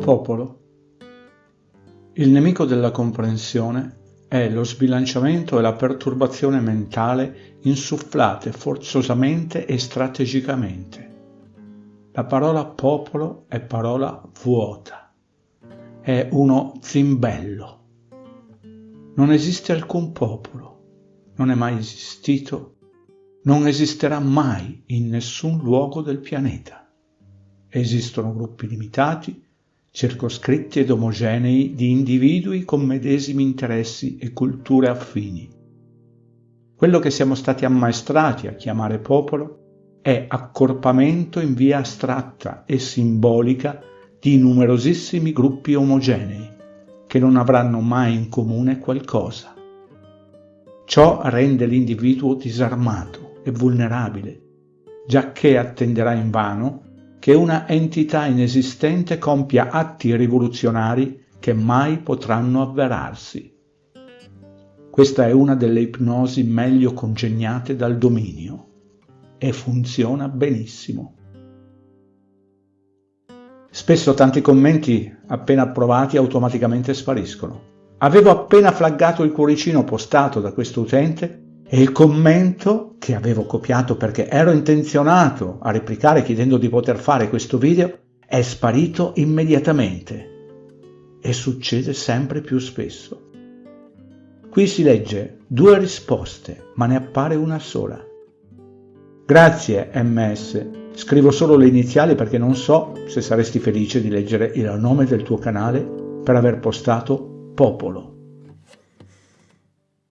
Popolo. Il nemico della comprensione è lo sbilanciamento e la perturbazione mentale insufflate forzosamente e strategicamente. La parola popolo è parola vuota, è uno zimbello. Non esiste alcun popolo, non è mai esistito, non esisterà mai in nessun luogo del pianeta. Esistono gruppi limitati, circoscritti ed omogenei di individui con medesimi interessi e culture affini. Quello che siamo stati ammaestrati a chiamare popolo è accorpamento in via astratta e simbolica di numerosissimi gruppi omogenei che non avranno mai in comune qualcosa. Ciò rende l'individuo disarmato e vulnerabile, giacché attenderà invano che una entità inesistente compia atti rivoluzionari che mai potranno avverarsi. Questa è una delle ipnosi meglio congegnate dal dominio e funziona benissimo. Spesso tanti commenti appena approvati automaticamente spariscono. Avevo appena flaggato il cuoricino postato da questo utente e il commento che avevo copiato perché ero intenzionato a replicare chiedendo di poter fare questo video è sparito immediatamente e succede sempre più spesso. Qui si legge due risposte ma ne appare una sola. Grazie MS, scrivo solo le iniziali perché non so se saresti felice di leggere il nome del tuo canale per aver postato popolo.